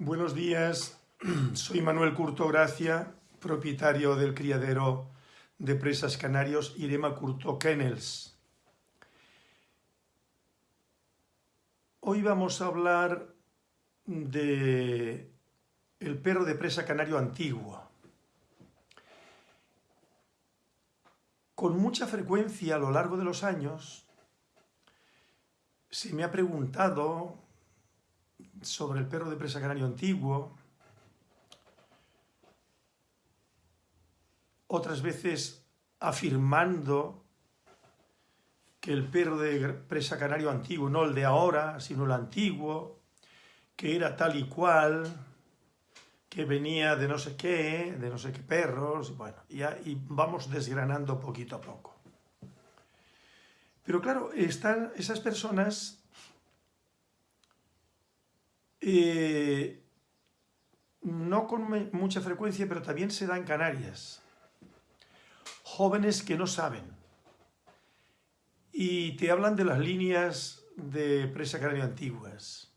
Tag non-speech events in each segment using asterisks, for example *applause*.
Buenos días, *clears throat* soy Manuel Curto Gracia, propietario del criadero de presas canarios Irema Curto Kennels. Hoy vamos a hablar de el perro de presa canario antiguo. Con mucha frecuencia a lo largo de los años se me ha preguntado sobre el perro de presa canario antiguo, otras veces afirmando que el perro de presa canario antiguo, no el de ahora, sino el antiguo, que era tal y cual, que venía de no sé qué, de no sé qué perros, y bueno, y, y vamos desgranando poquito a poco. Pero claro, están esas personas eh, no con mucha frecuencia, pero también se da en Canarias. Jóvenes que no saben y te hablan de las líneas de presa canaria antiguas.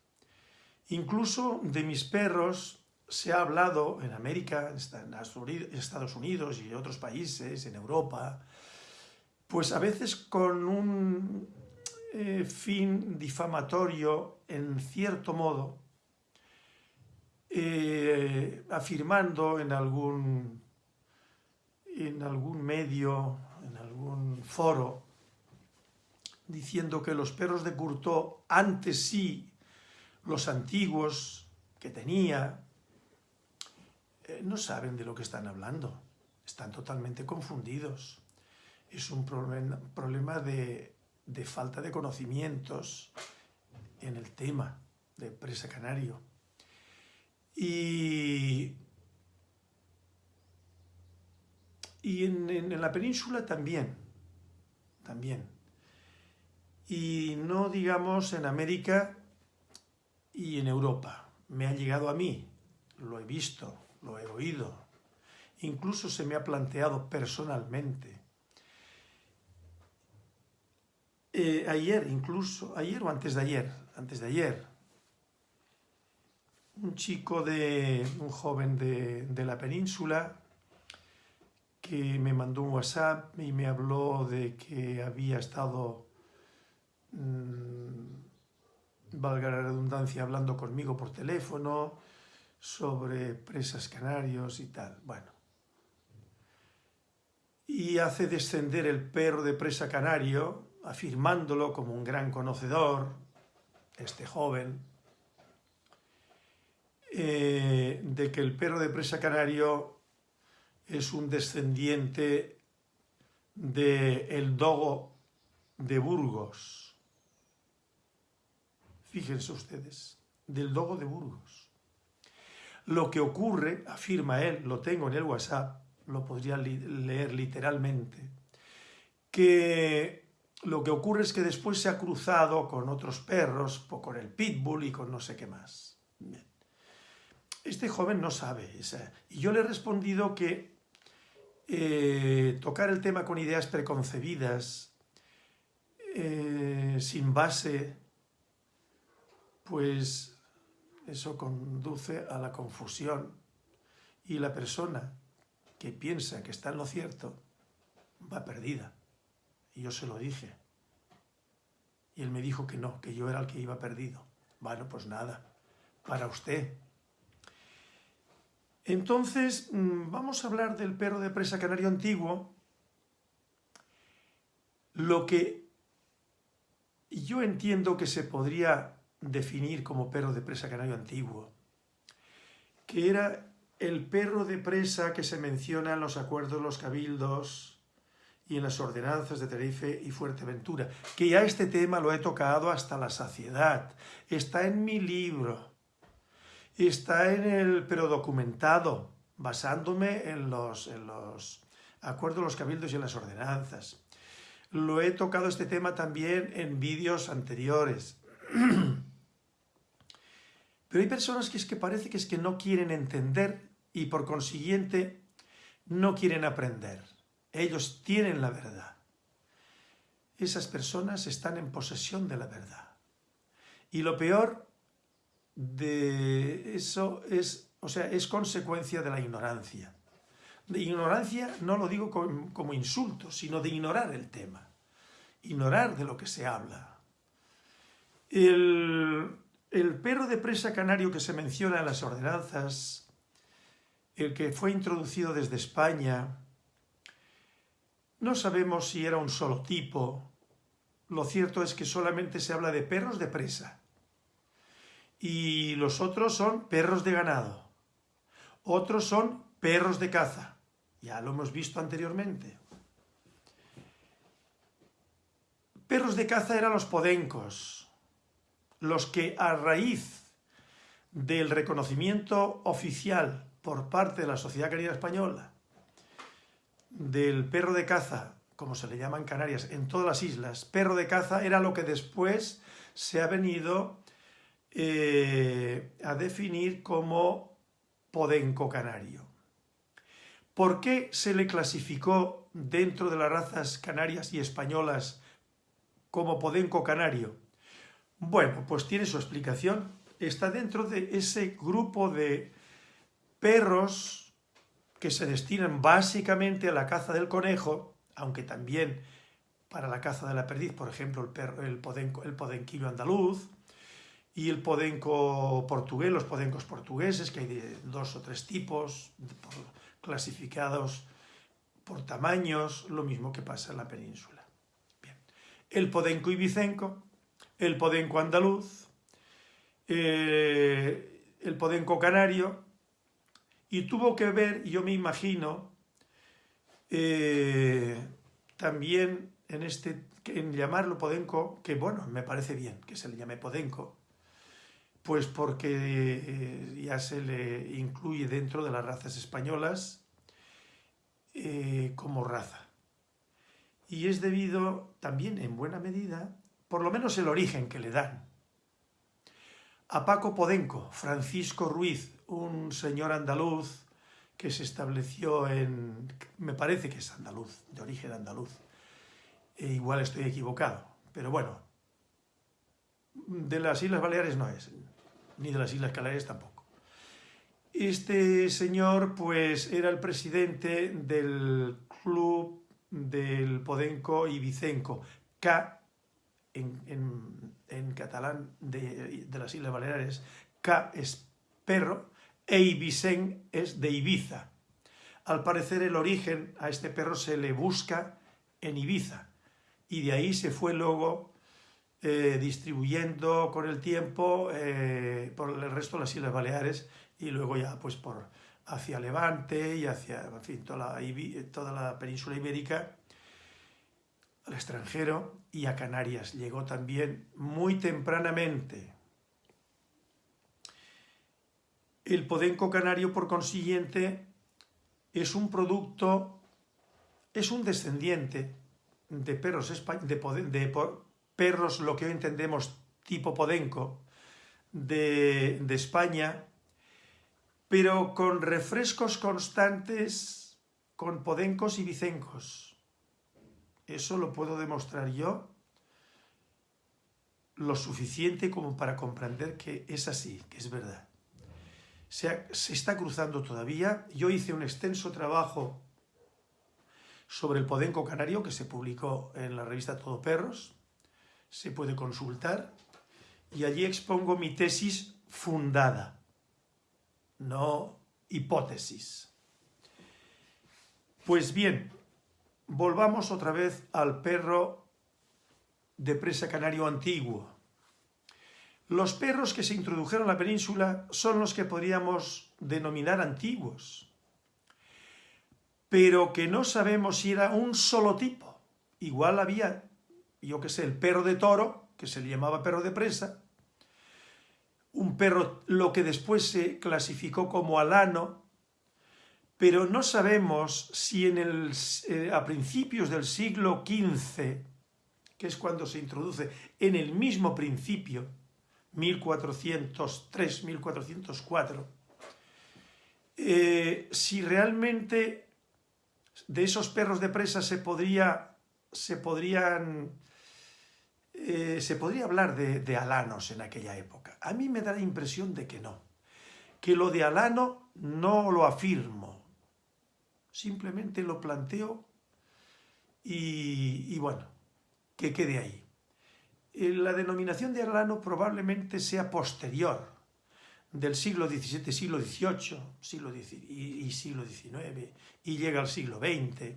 Incluso de mis perros se ha hablado en América, en Estados Unidos y otros países, en Europa, pues a veces con un eh, fin difamatorio en cierto modo, eh, afirmando en algún, en algún medio, en algún foro, diciendo que los perros de Curto, antes sí, los antiguos que tenía, eh, no saben de lo que están hablando, están totalmente confundidos. Es un problema de, de falta de conocimientos en el tema de presa canario. Y, y en, la península también, también. Y no digamos en América y en Europa. Me ha llegado a mí, lo he visto, lo he oído. Incluso se me ha planteado personalmente. Eh, ayer, incluso, ayer o antes de ayer, antes de ayer, un chico de, un joven de, la península que me mandó un WhatsApp y me habló de que había estado, mmm, valga la redundancia, hablando conmigo por teléfono sobre presas canarios y tal. Bueno. Y hace descender el perro de presa canario, afirmándolo como un gran conocedor, este joven, eh, de que el perro de presa canario es un descendiente del el dogo de Burgos. Fíjense ustedes, del dogo de Burgos. Lo que ocurre, afirma él, lo tengo en el WhatsApp, lo podría leer literalmente, que lo que ocurre es que después se ha cruzado con otros perros, con el pitbull y con no sé qué más este joven no sabe. y yo le he respondido que eh, tocar el tema con ideas preconcebidas, eh, sin base, pues eso conduce a la confusión y la persona que piensa que está en lo cierto va perdida. Y yo se lo dije. Y él me dijo que no, que yo era el que iba perdido. Bueno, pues nada, para usted, entonces, mm, vamos a hablar del perro de presa canario antiguo, lo que yo entiendo que se podría definir como perro de presa canario antiguo, que era el perro de presa que se menciona en los acuerdos de los cabildos y en las ordenanzas de Tenerife y Fuerteventura, que ya este tema lo he tocado hasta la saciedad, está en mi libro, está en el, pero documentado, basándome en los, acuerdos los cabildos y las ordenanzas. Lo he tocado este tema también en vídeos anteriores. *clears throat* Pero hay personas que es que parece que es que no quieren entender y por consiguiente no quieren aprender. Ellos tienen la verdad. Esas personas están en posesión de la verdad. Y lo peor de eso es, o sea, es consecuencia de la ignorancia. De ignorancia no lo digo como, insulto, sino de ignorar el tema, ignorar de lo que se habla. El, el perro de presa canario que se menciona en las ordenanzas, el que fue introducido desde España, no sabemos si era un solo tipo. Lo cierto es que solamente se habla de perros de presa. Y los otros son perros de ganado. Otros son perros de caza. Ya lo hemos visto anteriormente. Perros de caza eran los podencos, los que a raíz del reconocimiento oficial por parte de la Sociedad Canina Española del perro de caza, como se le llama en Canarias, en todas las islas, perro de caza era lo que después se ha venido eh, a definir como podenco canario. ¿Por qué se le clasificó dentro de las razas canarias y españolas como podenco canario? Bueno, pues tiene su explicación. Está dentro de ese grupo de perros que se destinan básicamente a la caza del conejo, aunque también para la caza de la perdiz, por ejemplo, el, perro, el, podenco, el podenquillo andaluz y el podenco portugués, los podencos portugueses, que hay de dos o tres tipos, clasificados por tamaños, lo mismo que pasa en la península. El podenco ibicenco, el podenco andaluz, eh, el podenco canario, y tuvo que ver, yo me imagino, eh, también en, este, en llamarlo podenco, que bueno, me parece bien que se le llame podenco, pues porque eh, ya se le incluye dentro de las razas españolas eh, como raza. Y es debido también en buena medida, por lo menos el origen que le dan, a Paco Podenco, Francisco Ruiz, un señor andaluz que se estableció en, me parece que es andaluz, de origen andaluz, e igual estoy equivocado, pero bueno, de las Islas Baleares no es, ni de las Islas Canarias tampoco. Este señor pues era el presidente del club del Podenco y Vicenco, K en, catalán de, de, las Islas Baleares, K es perro e Ibisen es de Ibiza. Al parecer el origen a este perro se le busca en Ibiza y de ahí se fue luego eh, distribuyendo con el tiempo eh, por el resto de las Islas Baleares y luego ya pues por hacia Levante y hacia toda, la, toda la península ibérica al extranjero y a Canarias. Llegó también muy tempranamente. El podenco canario, por consiguiente, es un producto, es un descendiente de perros, de, de perros, lo que hoy entendemos tipo podenco, de, España, pero con refrescos constantes con podencos y vicencos. Eso lo puedo demostrar yo lo suficiente como para comprender que es así, que es verdad se, está cruzando todavía. Yo hice un extenso trabajo sobre el podenco canario que se publicó en la revista Todo Perros, se puede consultar, y allí expongo mi tesis fundada, no hipótesis. Pues bien, volvamos otra vez al perro de presa canario antiguo. Los perros que se introdujeron a la península son los que podríamos denominar antiguos, pero que no sabemos si era un solo tipo. Igual había, yo que sé, el perro de toro, que se le llamaba perro de presa, un perro, lo que después se clasificó como alano, pero no sabemos si en el, eh, a principios del siglo XV, que es cuando se introduce, en el mismo principio, 1403, 1404, eh, si realmente de esos perros de presa se podría, se podrían, eh, se podría hablar de, alanos en aquella época. A mí me da la impresión de que no. que lo de Alano no lo afirmo, simplemente lo planteo y, bueno, que quede ahí. Eh, la denominación de Alano probablemente sea posterior, del siglo XVII, siglo XVIII siglo y, siglo XIX, y llega al siglo XX.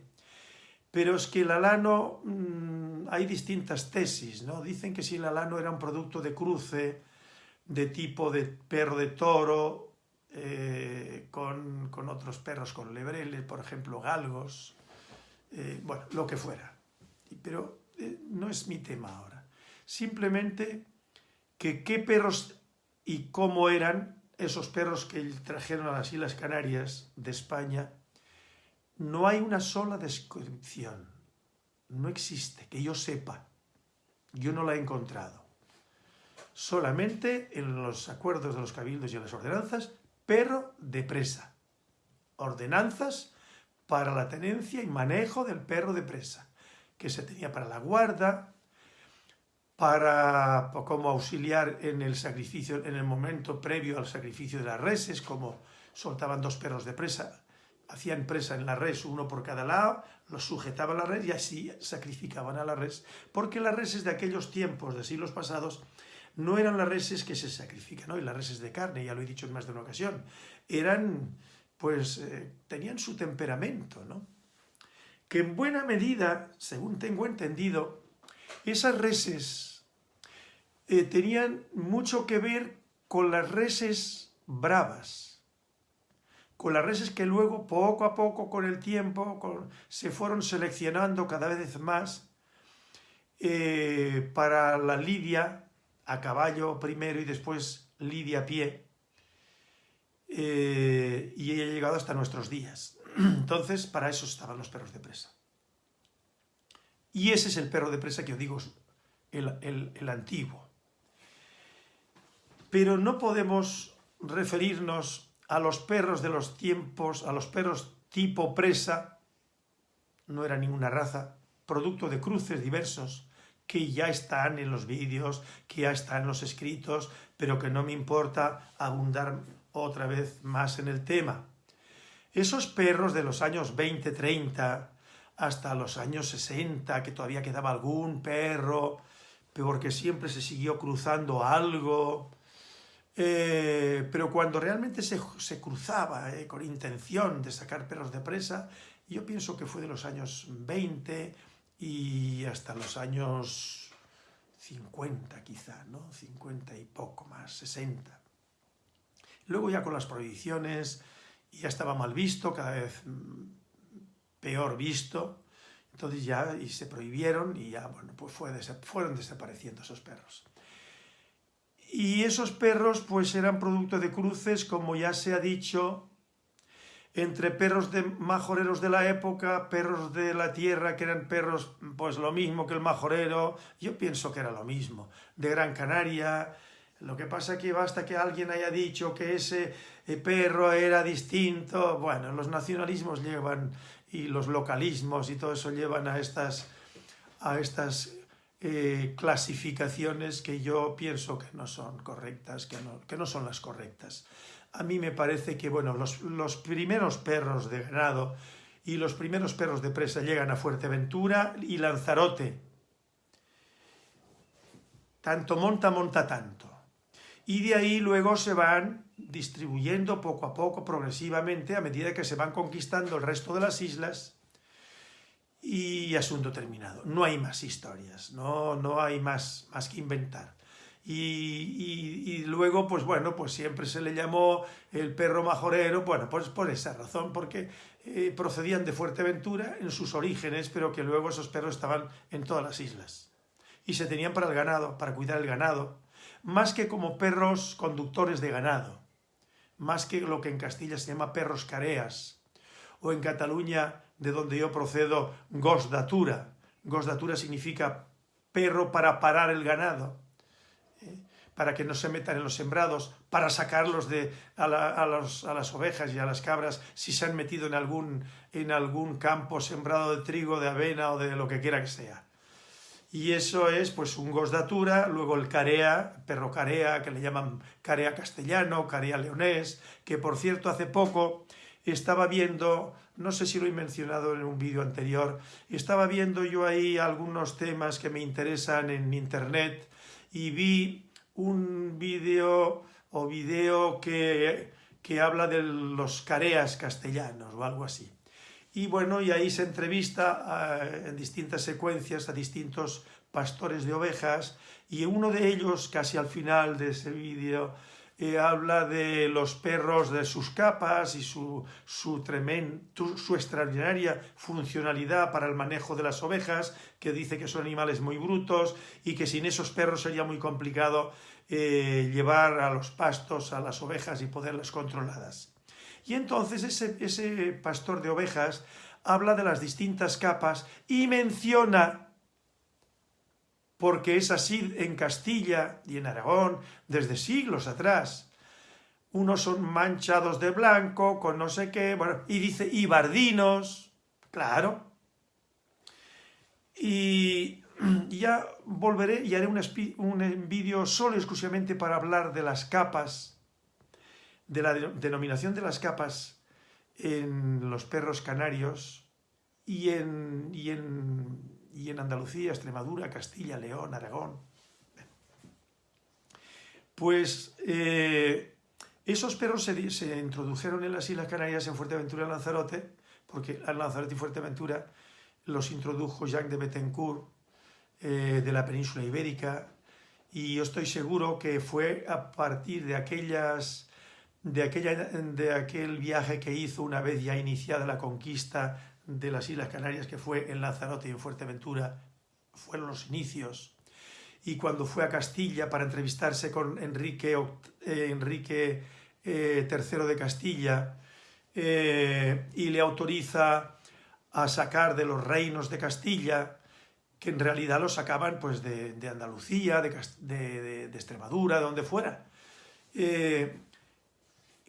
Pero es que el alano, mm, hay distintas tesis, ¿no? Dicen que si el alano era un producto de cruce, de tipo de perro de toro, eh, con, otros perros, con lebreles, por ejemplo, galgos, eh, bueno, lo que fuera. Pero eh, no es mi tema ahora. Simplemente que qué perros y cómo eran esos perros que trajeron a las Islas Canarias de España, no hay una sola descripción. No existe, que yo sepa. Yo no la he encontrado. Solamente en los acuerdos de los cabildos y en las ordenanzas, perro de presa. Ordenanzas para la tenencia y manejo del perro de presa, que se tenía para la guarda, para como auxiliar en el sacrificio, en el momento previo al sacrificio de las reses, como soltaban dos perros de presa, hacían presa en la res, uno por cada lado, los sujetaban a la res y así sacrificaban a la res, porque las reses de aquellos tiempos, de siglos pasados, no eran las reses que se sacrifican hoy, las reses de carne, ya lo he dicho en más de una ocasión, eran, pues, eh, tenían su temperamento, ¿no? Que en buena medida, según tengo entendido, esas reses eh, tenían mucho que ver con las reses bravas, con las reses que luego, poco a poco, con el tiempo, se fueron seleccionando cada vez más eh, para la lidia a caballo primero y después lidia a pie, eh, y ha llegado hasta nuestros días. *clears throat* Entonces, para eso estaban los perros de presa. Y ese es el perro de presa que os digo, el, el antiguo. Pero no podemos referirnos a los perros de los tiempos, a los perros tipo presa, no era ninguna raza, producto de cruces diversos, que ya están en los vídeos, que ya están en los escritos, pero que no me importa abundar otra vez más en el tema. Esos perros de los años 20, 30, hasta los años 60, que todavía quedaba algún perro, porque siempre se siguió cruzando algo. Eh, pero cuando realmente se, cruzaba eh, con intención de sacar perros de presa, yo pienso que fue de los años 20 y hasta los años 50 quizá, ¿no? 50 y poco más, 60. Luego ya con las prohibiciones ya estaba mal visto, cada vez mm, peor visto, entonces ya y se prohibieron y ya, bueno, pues fueron desapareciendo esos perros. Y esos perros pues eran producto de cruces, como ya se ha dicho, entre perros de majoreros de la época, perros de la tierra, que eran perros pues lo mismo que el majorero, yo pienso que era lo mismo, de Gran Canaria, lo que pasa que basta que alguien haya dicho que ese eh, perro era distinto, bueno, los nacionalismos llevan y los localismos y todo eso llevan a estas, a estas eh, clasificaciones que yo pienso que no son correctas, que no, que no son las correctas. A mí me parece que, bueno, los, los primeros perros de ganado y los primeros perros de presa llegan a Fuerteventura y Lanzarote. Tanto monta, monta tanto. Y de ahí luego se van distribuyendo poco a poco, progresivamente, a medida que se van conquistando el resto de las islas y asunto terminado. No hay más historias, no, no hay más, más que inventar. Y, luego, pues bueno, pues siempre se le llamó el perro majorero, bueno, pues por esa razón, porque eh, procedían de Fuerteventura en sus orígenes, pero que luego esos perros estaban en todas las islas. Y se tenían para el ganado, para cuidar el ganado, más que como perros conductores de ganado más que lo que en Castilla se llama perros careas, o en Cataluña, de donde yo procedo, gosdatura. Gosdatura significa perro para parar el ganado, ¿eh? para que no se metan en los sembrados, para sacarlos de, a, las ovejas y a las cabras si se han metido en algún, en algún campo sembrado de trigo, de avena o de lo que quiera que sea. y eso es pues un gosdatura, luego el carea, perro carea, que le llaman carea castellano, carea leonés, que por cierto hace poco estaba viendo, no sé si lo he mencionado en un vídeo anterior, estaba viendo yo ahí algunos temas que me interesan en internet y vi un vídeo o vídeo que, que habla de los careas castellanos o algo así. Y bueno, y ahí se entrevista en distintas secuencias a distintos pastores de ovejas y uno de ellos, casi al final de ese vídeo, habla de los perros, de sus capas y su, su, su extraordinaria funcionalidad para el manejo de las ovejas, que dice que son animales muy brutos y que sin esos perros sería muy complicado eh, llevar a los pastos a las ovejas y poderlas controladas. Y entonces ese, ese pastor de ovejas habla de las distintas capas y menciona, porque es así en Castilla y en Aragón desde siglos atrás, unos son manchados de blanco, con no sé qué, bueno, y dice ibardinos, claro. Y *clears throat* ya volveré y haré un, un vídeo solo exclusivamente para hablar de las capas de la denominación de las capas en los perros canarios y en, y en, Andalucía, Extremadura, Castilla, León, Aragón. Pues eh, esos perros se, introdujeron en las Islas Canarias en Fuerteventura y Lanzarote, porque Lanzarote y Fuerteventura los introdujo Jacques de Bettencourt eh, de la península ibérica, y yo estoy seguro que fue a partir de aquellas de, aquella, de aquel viaje que hizo una vez ya iniciada la conquista de las Islas Canarias, que fue en Lanzarote y en Fuerteventura, fueron los inicios. Y cuando fue a Castilla para entrevistarse con Enrique, eh, Enrique eh, III de Castilla, eh, y le autoriza a sacar de los reinos de Castilla, que en realidad los sacaban pues, de, Andalucía, de, de, de, Extremadura, de donde fuera.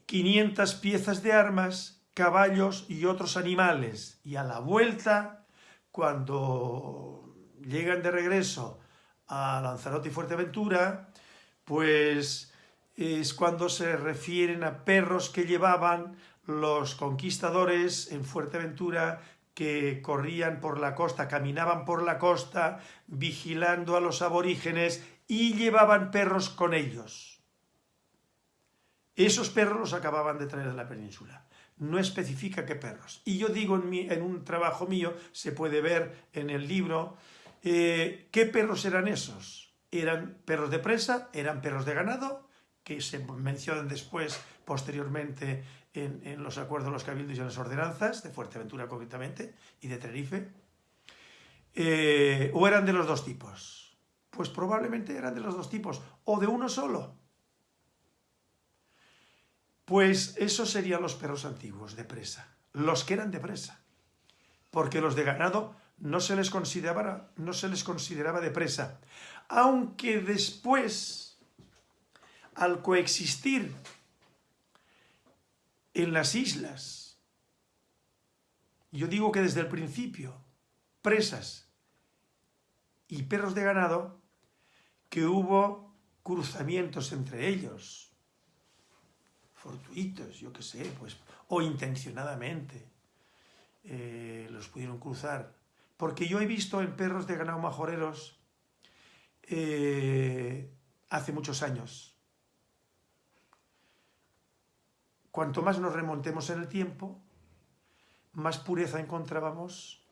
500 piezas de armas, caballos y otros animales. Y a la vuelta, cuando llegan de regreso a Lanzarote y Fuerteventura, pues es cuando se refieren a perros que llevaban los conquistadores en Fuerteventura que corrían por la costa, caminaban por la costa, vigilando a los aborígenes y llevaban perros con ellos. Esos perros los acababan de traer de la península. No especifica qué perros. Y yo digo en, un trabajo mío, se puede ver en el libro, eh, ¿qué perros eran esos? ¿Eran perros de presa? ¿Eran perros de ganado? Que se mencionan después, posteriormente, en, los acuerdos de los cabildos y en las ordenanzas, de Fuerteventura concretamente, y de Tenerife. Eh, ¿O eran de los dos tipos? Pues probablemente eran de los dos tipos, o de uno solo. Pues esos serían los perros antiguos de presa, los que eran de presa, porque los de ganado no se les consideraba, no se les consideraba de presa, aunque después, al coexistir en las islas, yo digo que desde el principio, presas y perros de ganado, que hubo cruzamientos entre ellos, fortuitos, yo qué sé, pues, o intencionadamente eh, los pudieron cruzar. Porque yo he visto en perros de ganado majoreros eh, hace muchos años. Cuanto más nos remontemos en el tiempo, más pureza encontrábamos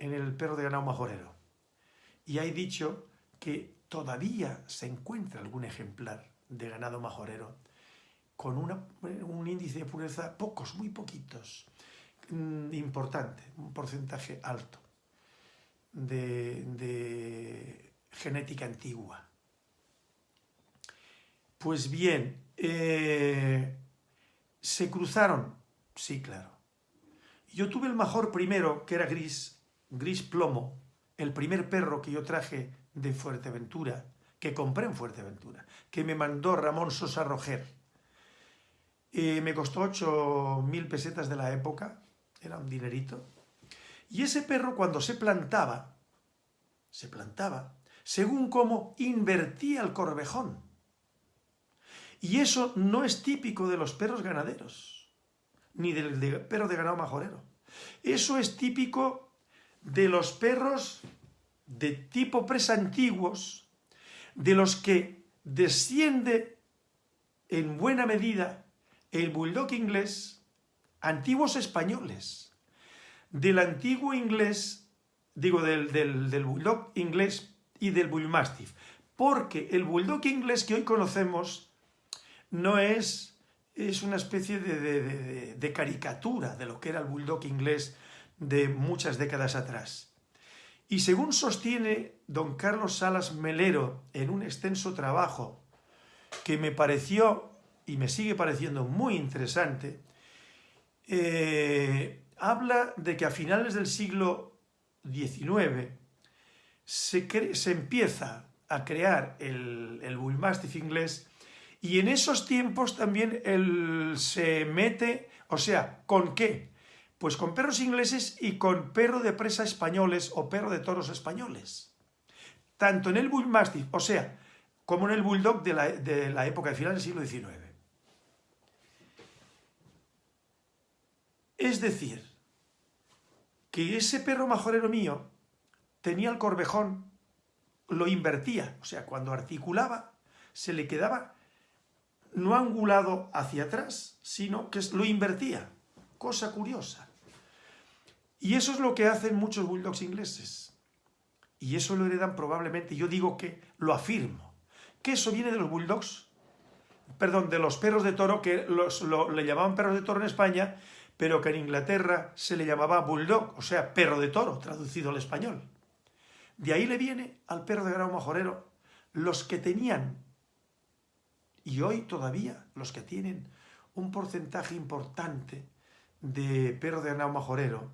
en el perro de ganado majorero. Y hay dicho que todavía se encuentra algún ejemplar de ganado majorero con un índice de pureza, pocos, muy poquitos, mm, importante, un porcentaje alto de, genética antigua. Pues bien, eh, ¿se cruzaron? Sí, claro. Yo tuve el mejor primero, que era gris, gris plomo, el primer perro que yo traje de Fuerteventura, que compré en Fuerteventura, que me mandó Ramón Sosa Roger me costó 8.000 pesetas de la época, era un dinerito. Y ese perro cuando se plantaba, se plantaba, según cómo invertía el corvejón. Y eso no es típico de los perros ganaderos, ni del perro de ganado majorero. Eso es típico de los perros de tipo presa antiguos, de los que desciende en buena medida el bulldog inglés, antiguos españoles, del antiguo inglés, digo, del, del, bulldog inglés y del bullmastiff, porque el bulldog inglés que hoy conocemos no es, es una especie de, de, caricatura de lo que era el bulldog inglés de muchas décadas atrás. Y según sostiene don Carlos Salas Melero en un extenso trabajo que me pareció y me sigue pareciendo muy interesante, eh, habla de que a finales del siglo XIX se, empieza a crear el, Bullmastiff inglés y en esos tiempos también se mete, o sea, ¿con qué? Pues con perros ingleses y con perro de presa españoles o perro de toros españoles. Tanto en el Bullmastiff, o sea, como en el Bulldog de la, de la época de final del siglo XIX. Es decir, que ese perro majorero mío tenía el corvejón, lo invertía, o sea, cuando articulaba, se le quedaba no angulado hacia atrás, sino que lo invertía. Cosa curiosa. Y eso es lo que hacen muchos bulldogs ingleses. Y eso lo heredan probablemente, yo digo que lo afirmo, que eso viene de los bulldogs, perdón, de los perros de toro, que los, le llamaban perros de toro en España, pero que en Inglaterra se le llamaba bulldog, o sea, perro de toro, traducido al español. De ahí le viene al perro de grado majorero los que tenían, y hoy todavía los que tienen un porcentaje importante de perro de ganado majorero,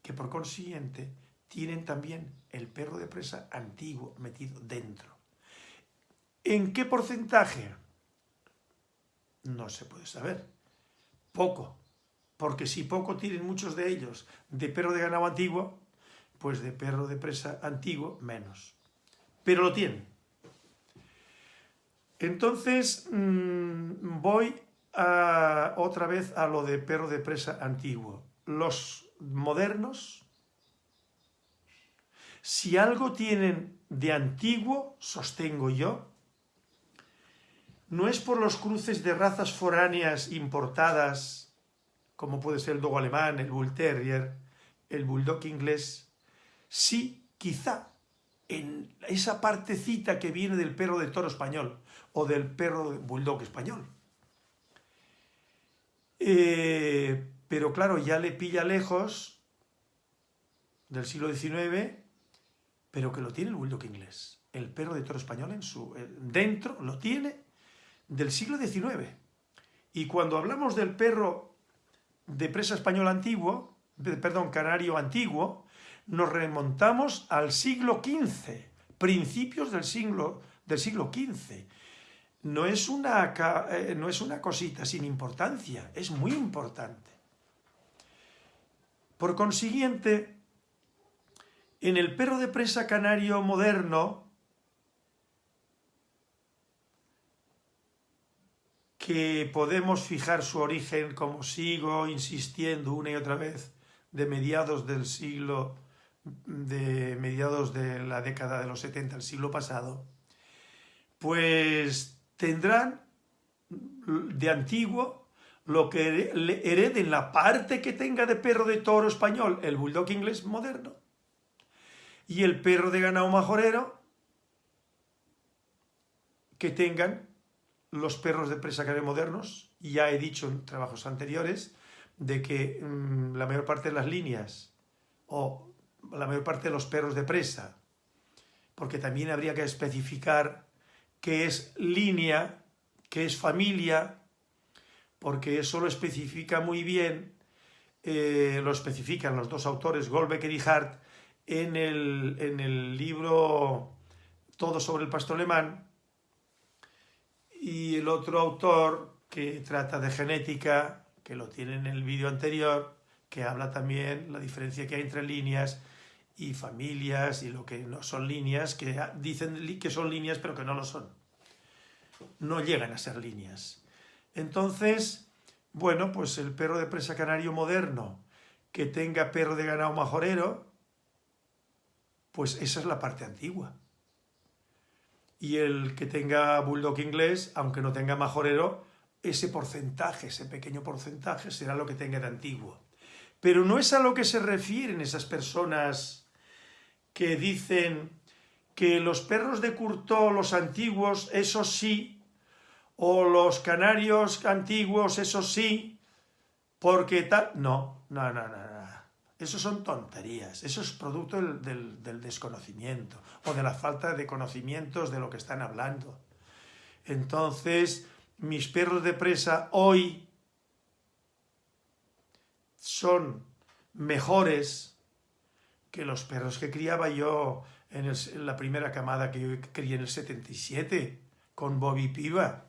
que por consiguiente tienen también el perro de presa antiguo metido dentro. ¿En qué porcentaje? No se puede saber. Poco, porque si poco tienen muchos de ellos de perro de ganado antiguo, pues de perro de presa antiguo menos. Pero lo tienen. Entonces mm, voy a, otra vez a lo de perro de presa antiguo. Los modernos, si algo tienen de antiguo, sostengo yo, no es por los cruces de razas foráneas importadas como puede ser el dogo alemán, el bull terrier, el bulldog inglés, sí, quizá, en esa partecita que viene del perro de toro español o del perro de bulldog español. Eh, pero claro, ya le pilla lejos del siglo XIX, pero que lo tiene el bulldog inglés. El perro de toro español en su, eh, dentro lo tiene del siglo XIX. Y cuando hablamos del perro de presa español antiguo, perdón, canario antiguo, nos remontamos al siglo XV, principios del siglo, del siglo XV. No es, una, eh, no es una cosita sin importancia, es muy importante. Por consiguiente, en el perro de presa canario moderno, que podemos fijar su origen, como sigo insistiendo una y otra vez, de mediados del siglo, de mediados de la década de los 70, el siglo pasado, pues tendrán de antiguo lo que hereden la parte que tenga de perro de toro español, el bulldog inglés moderno, y el perro de ganado majorero, que tengan los perros de presa que modernos, y ya he dicho en trabajos anteriores, de que mm, la mayor parte de las líneas, o la mayor parte de los perros de presa, porque también habría que especificar qué es línea, qué es familia, porque eso lo especifica muy bien, eh, lo especifican los dos autores, Goldbecker y Hart, en el, en el libro Todo sobre el pastor alemán, y el otro autor que trata de genética, que lo tiene en el vídeo anterior, que habla también la diferencia que hay entre líneas y familias y lo que no son líneas, que dicen que son líneas pero que no lo son. No llegan a ser líneas. Entonces, bueno, pues el perro de presa canario moderno que tenga perro de ganado majorero, pues esa es la parte antigua. Y el que tenga bulldog inglés, aunque no tenga majorero, ese porcentaje, ese pequeño porcentaje será lo que tenga de antiguo. Pero no es a lo que se refieren esas personas que dicen que los perros de Curtó, los antiguos, eso sí, o los canarios antiguos, eso sí, porque tal... No, no, no, no. Eso son tonterías, eso es producto del, desconocimiento o de la falta de conocimientos de lo que están hablando. Entonces, mis perros de presa hoy son mejores que los perros que criaba yo en, la primera camada que yo crié en el 77 con Bobby Piva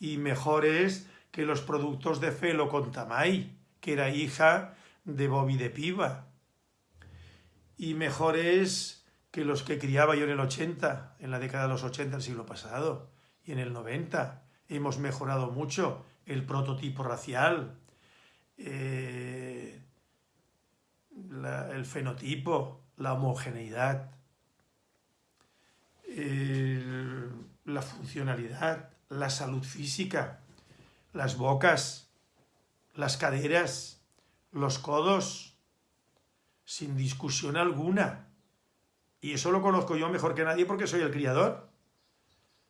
y mejores que los productos de Felo con Tamay, que era hija de Bobby de Piva. Y mejores que los que criaba yo en el 80, en la década de los 80 del siglo pasado, y en el 90. Hemos mejorado mucho el prototipo racial, eh, el fenotipo, la homogeneidad, la funcionalidad, la salud física, las bocas, las caderas, los codos, sin discusión alguna. Y eso lo conozco yo mejor que nadie porque soy el criador.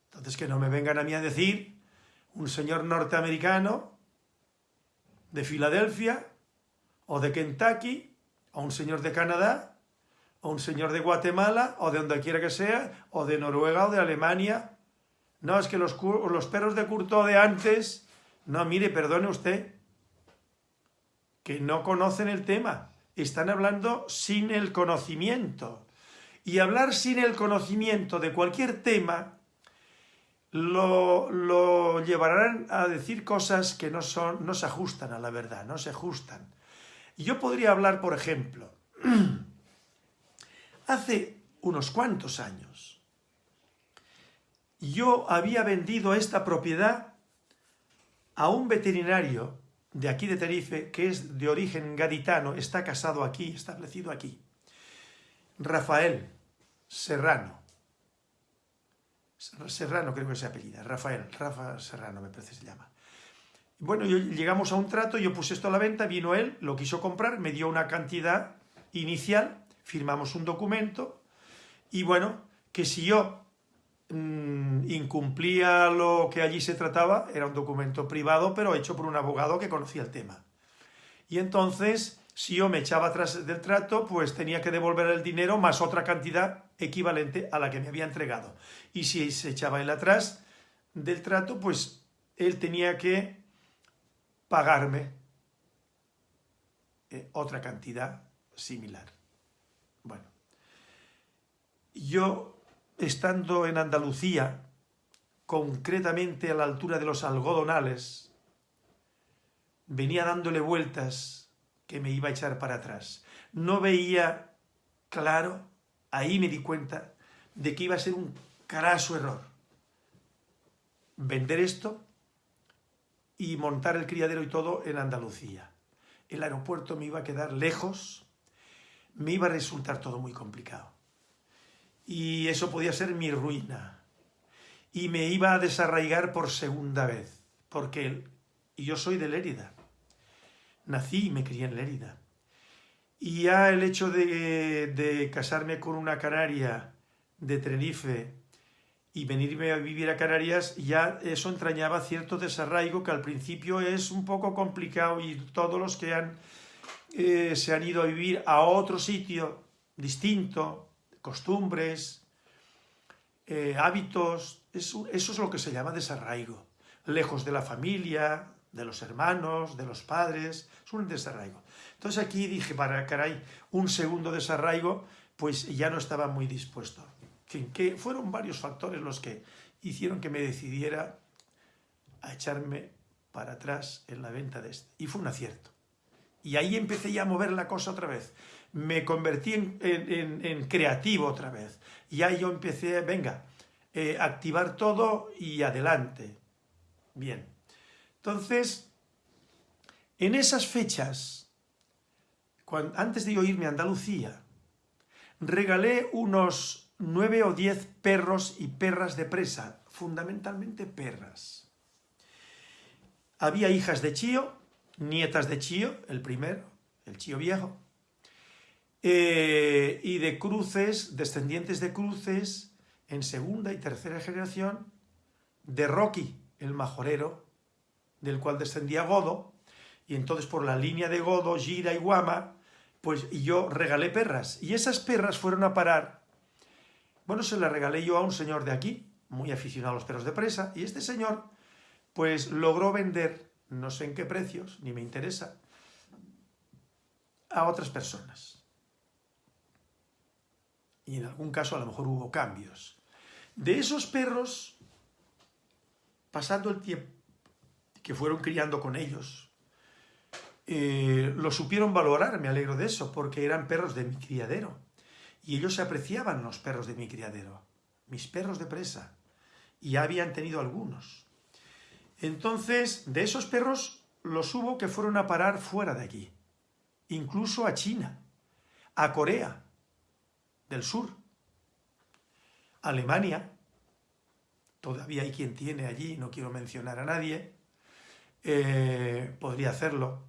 Entonces que no me vengan a mí a decir un señor norteamericano de Filadelfia o de Kentucky o un señor de Canadá o un señor de Guatemala o de donde quiera que sea o de Noruega o de Alemania. No, es que los, perros de Curto de antes... No, mire, perdone usted, que no conocen el tema, están hablando sin el conocimiento. Y hablar sin el conocimiento de cualquier tema lo, llevarán a decir cosas que no, son, no se ajustan a la verdad, no se ajustan. Yo podría hablar, por ejemplo, *clears throat* hace unos cuantos años, yo había vendido esta propiedad a un veterinario de aquí de Tenerife, que es de origen gaditano, está casado aquí, establecido aquí. Rafael Serrano. Serrano creo que se apellida, Rafael, Rafa Serrano me parece que se llama. Bueno, llegamos a un trato, yo puse esto a la venta, vino él, lo quiso comprar, me dio una cantidad inicial, firmamos un documento, y bueno, que si yo Mm, incumplía lo que allí se trataba, era un documento privado, pero hecho por un abogado que conocía el tema. Y entonces, si yo me echaba atrás del trato, pues tenía que devolver el dinero más otra cantidad equivalente a la que me había entregado. Y si se echaba él atrás del trato, pues él tenía que pagarme eh, otra cantidad similar. Bueno, yo estando en Andalucía, concretamente a la altura de los algodonales, venía dándole vueltas que me iba a echar para atrás. No veía claro, ahí me di cuenta de que iba a ser un caraso error. Vender esto y montar el criadero y todo en Andalucía. El aeropuerto me iba a quedar lejos, me iba a resultar todo muy complicado y eso podía ser mi ruina. Y me iba a desarraigar por segunda vez, porque yo soy de Lérida. Nací y me crié en Lérida. Y ya el hecho de, de casarme con una canaria de Tenerife y venirme a vivir a Canarias, ya eso entrañaba cierto desarraigo que al principio es un poco complicado y todos los que han, eh, se han ido a vivir a otro sitio distinto, costumbres, eh, hábitos, eso, eso es lo que se llama desarraigo. Lejos de la familia, de los hermanos, de los padres, es un desarraigo. Entonces aquí dije, para caray, un segundo desarraigo, pues ya no estaba muy dispuesto. Que fueron varios factores los que hicieron que me decidiera a echarme para atrás en la venta de este. Y fue un acierto. Y ahí empecé ya a mover la cosa otra vez. Me convertí en, creativo otra vez. Y ahí yo empecé, venga, eh, activar todo y adelante. Bien. Entonces, en esas fechas, antes de yo irme a Andalucía, regalé unos nueve o diez perros y perras de presa, fundamentalmente perras. Había hijas de Chío, nietas de Chío, el primero, el Chío viejo, y de cruces, descendientes de cruces, en segunda y tercera generación, de Rocky, el majorero, del cual descendía Godo, y entonces por la línea de Godo, Gira y Guama, pues yo regalé perras. Y esas perras fueron a parar, bueno, se las regalé yo a un señor de aquí, muy aficionado a los perros de presa, y este señor, pues logró vender, no sé en qué precios, ni me interesa, a otras personas. Y en algún caso a lo mejor hubo cambios. De esos perros, pasando el tiempo que fueron criando con ellos, eh, lo supieron valorar, me alegro de eso, porque eran perros de mi criadero. Y ellos se apreciaban los perros de mi criadero, mis perros de presa. Y ya habían tenido algunos. Entonces, de esos perros, los hubo que fueron a parar fuera de aquí. Incluso a China, a Corea del Sur, Alemania. Todavía hay quien tiene allí, no quiero mencionar a nadie. Eh, podría hacerlo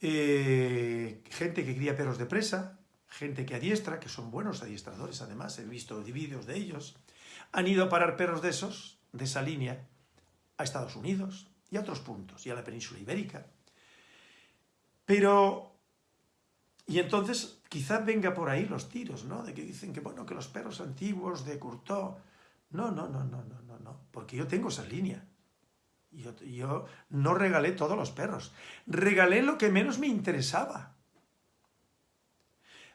eh, gente que cría perros de presa, gente que adiestra, que son buenos adiestradores además, he visto vídeos de ellos, han ido a parar perros de esos, de esa línea, a Estados Unidos y a otros puntos, y a la península ibérica. Pero, y entonces quizás venga por ahí los tiros, ¿no? De que dicen que, bueno, que los perros antiguos de Courtois... No, no, no, no, no, no, no, porque yo tengo esa línea. Yo, no regalé todos los perros. Regalé lo que menos me interesaba.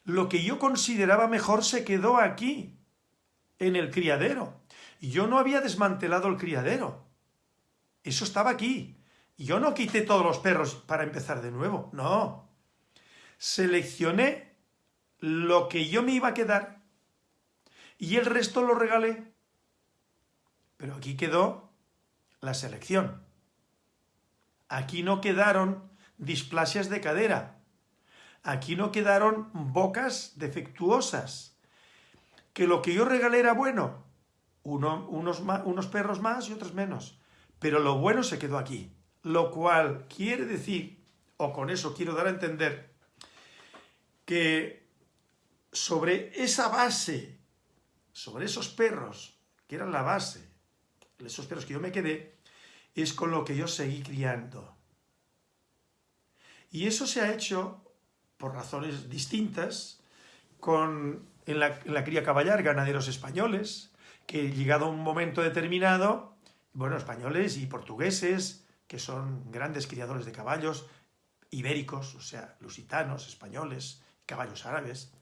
Lo que yo consideraba mejor se quedó aquí, en el criadero. Yo no había desmantelado el criadero. Eso estaba aquí. Yo no quité todos los perros para empezar de nuevo. No. Seleccioné lo que yo me iba a quedar y el resto lo regalé. Pero aquí quedó la selección. Aquí no quedaron displasias de cadera. Aquí no quedaron bocas defectuosas. Que lo que yo regalé era bueno. unos, unos perros más y otros menos. Pero lo bueno se quedó aquí. Lo cual quiere decir, o con eso quiero dar a entender, que sobre esa base, sobre esos perros, que eran la base, esos perros que yo me quedé, es con lo que yo seguí criando. Y eso se ha hecho, por razones distintas, con, en, la, cría caballar, ganaderos españoles, que llegado a un momento determinado, bueno, españoles y portugueses, que son grandes criadores de caballos, ibéricos, o sea, lusitanos, españoles, caballos árabes,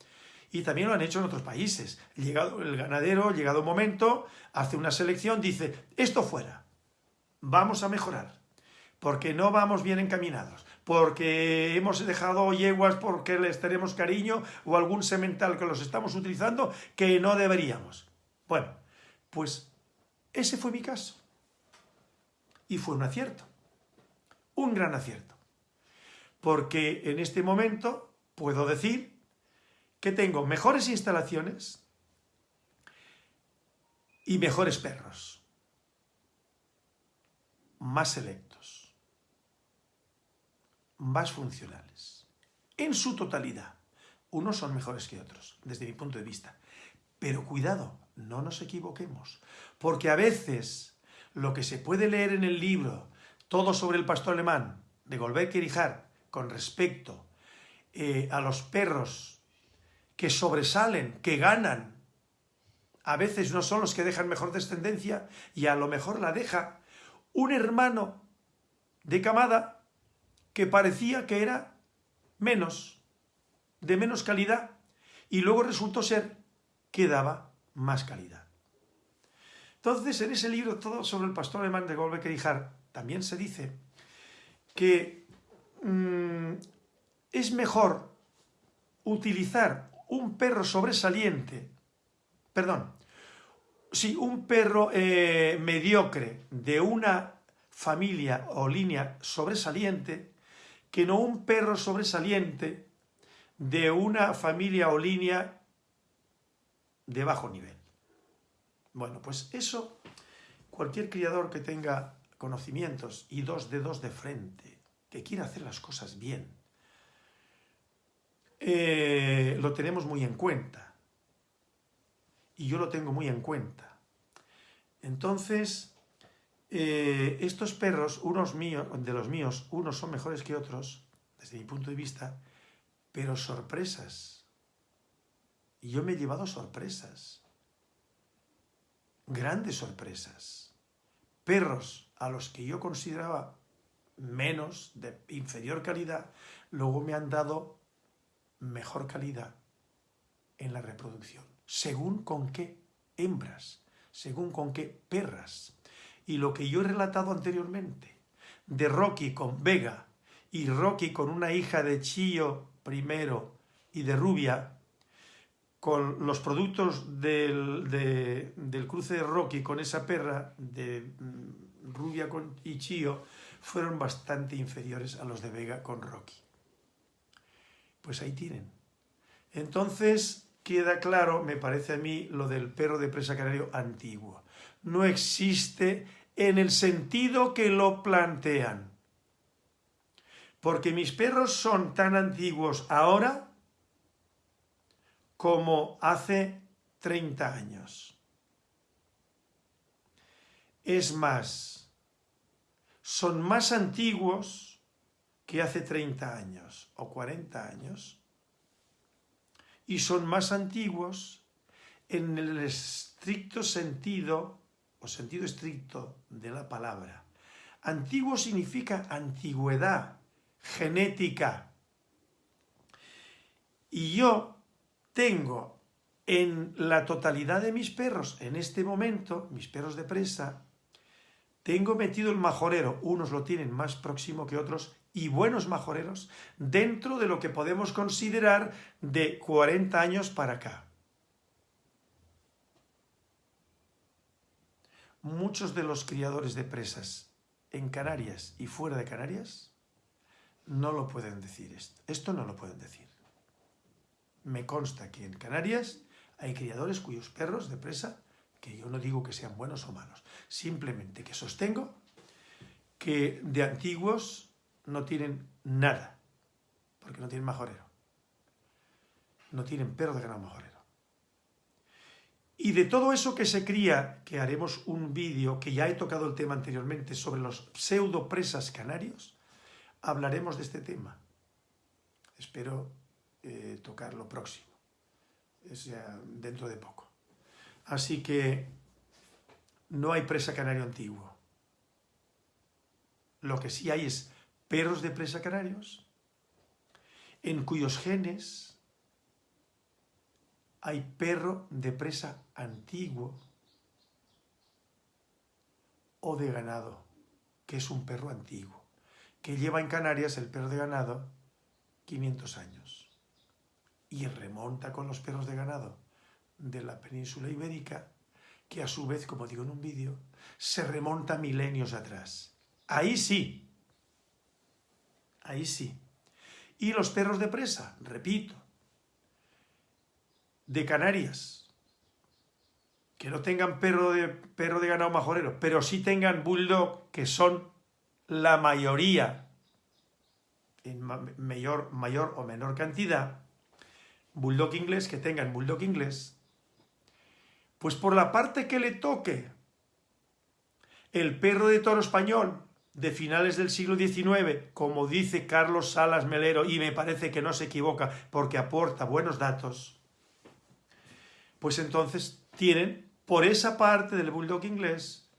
y también lo han hecho en otros países. Llegado, el ganadero, llegado un momento, hace una selección, dice, esto fuera, vamos a mejorar, porque no vamos bien encaminados, porque hemos dejado yeguas porque les tenemos cariño o algún semental que los estamos utilizando que no deberíamos. Bueno, pues ese fue mi caso. Y fue un acierto, un gran acierto. Porque en este momento puedo decir que tengo mejores instalaciones y mejores perros, más selectos, más funcionales, en su totalidad. Unos son mejores que otros, desde mi punto de vista. Pero cuidado, no nos equivoquemos, porque a veces lo que se puede leer en el libro, todo sobre el pastor alemán, de Golbeck y con respecto eh, a los perros que sobresalen, que ganan. A veces no son los que dejan mejor descendencia y a lo mejor la deja un hermano de camada que parecía que era menos, de menos calidad, y luego resultó ser que daba más calidad. Entonces, en ese libro, todo sobre el pastor alemán de Golbeck y también se dice que mm, es mejor utilizar un perro sobresaliente, perdón, sí, un perro eh, mediocre de una familia o línea sobresaliente, que no un perro sobresaliente de una familia o línea de bajo nivel. Bueno, pues eso, cualquier criador que tenga conocimientos y dos dedos de frente, que quiera hacer las cosas bien, eh, lo tenemos muy en cuenta. Y yo lo tengo muy en cuenta. Entonces, eh, estos perros, unos míos, de los míos, unos son mejores que otros, desde mi punto de vista, pero sorpresas. Y yo me he llevado sorpresas. Grandes sorpresas. Perros a los que yo consideraba menos, de inferior calidad, luego me han dado mejor calidad en la reproducción, según con qué hembras, según con qué perras. Y lo que yo he relatado anteriormente, de Rocky con Vega y Rocky con una hija de Chío primero y de Rubia, con los productos del, del cruce de Rocky con esa perra de mm, Rubia con, y Chío, fueron bastante inferiores a los de Vega con Rocky. Pues ahí tienen. Entonces queda claro, me parece a mí, lo del perro de presa canario antiguo. No existe en el sentido que lo plantean. Porque mis perros son tan antiguos ahora como hace 30 años. Es más, son más antiguos que hace 30 años o 40 años y son más antiguos en el estricto sentido o sentido estricto de la palabra. Antiguo significa antigüedad, genética. Y yo tengo en la totalidad de mis perros, en este momento, mis perros de presa, tengo metido el majorero, unos lo tienen más próximo que otros, y buenos majoreros dentro de lo que podemos considerar de 40 años para acá. Muchos de los criadores de presas en Canarias y fuera de Canarias no lo pueden decir esto. Esto no lo pueden decir. Me consta que en Canarias hay criadores cuyos perros de presa, que yo no digo que sean buenos o malos, simplemente que sostengo que de antiguos no tienen nada, porque no tienen majorero. No tienen perro de ganado majorero. Y de todo eso que se cría, que haremos un vídeo, que ya he tocado el tema anteriormente, sobre los pseudo presas canarios, hablaremos de este tema. Espero eh, tocarlo próximo, es dentro de poco. Así que no hay presa canario antiguo. Lo que sí hay es perros de presa canarios, en cuyos genes hay perro de presa antiguo o de ganado, que es un perro antiguo, que lleva en Canarias el perro de ganado 500 años y remonta con los perros de ganado de la península ibérica, que a su vez, como digo en un vídeo, se remonta milenios atrás. Ahí sí, ahí sí. Y los perros de presa, repito, de Canarias, que no tengan perro de, perro de ganado majorero, pero sí tengan bulldog, que son la mayoría, en mayor, mayor o menor cantidad, bulldog inglés, que tengan bulldog inglés, pues por la parte que le toque el perro de toro español de finales del siglo XIX, como dice Carlos Salas Melero, y me parece que no se equivoca porque aporta buenos datos, pues entonces tienen por esa parte del bulldog inglés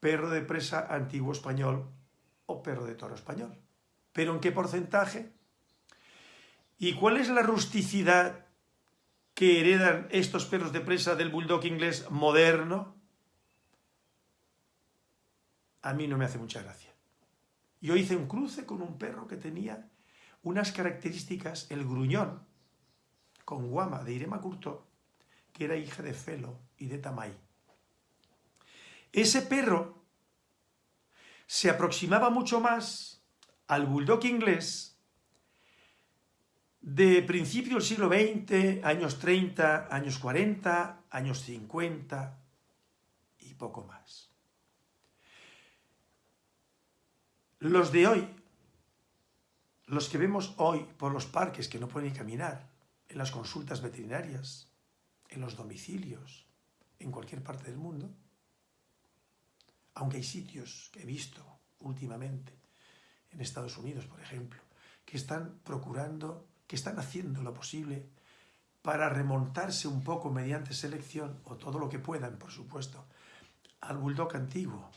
perro de presa antiguo español o perro de toro español. ¿Pero en qué porcentaje? ¿Y cuál es la rusticidad que heredan estos perros de presa del bulldog inglés moderno? A mí no me hace mucha gracia. Yo hice un cruce con un perro que tenía unas características, el gruñón, con guama de Irema Curto, que era hija de Felo y de Tamay. Ese perro se aproximaba mucho más al bulldog inglés de principio del siglo XX, años 30, años 40, años 50 y poco más. Los de hoy, los que vemos hoy por los parques que no pueden caminar, en las consultas veterinarias, en los domicilios, en cualquier parte del mundo, aunque hay sitios que he visto últimamente, en Estados Unidos, por ejemplo, que están procurando, que están haciendo lo posible para remontarse un poco mediante selección, o todo lo que puedan, por supuesto, al bulldog antiguo.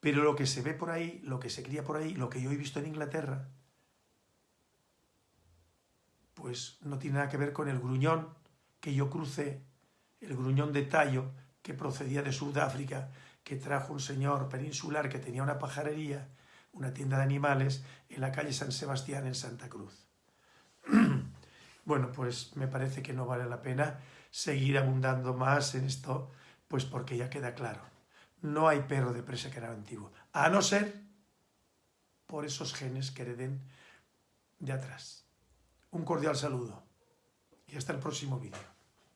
Pero lo que se ve por ahí, lo que se cría por ahí, lo que yo he visto en Inglaterra, pues no tiene nada que ver con el gruñón que yo crucé, el gruñón de tallo que procedía de Sudáfrica, que trajo un señor peninsular que tenía una pajarería, una tienda de animales, en la calle San Sebastián en Santa Cruz. *clears throat* bueno, pues me parece que no vale la pena seguir abundando más en esto, pues porque ya queda claro. No hay perro de presa que era antiguo, a no ser por esos genes que hereden de atrás. Un cordial saludo y hasta el próximo vídeo.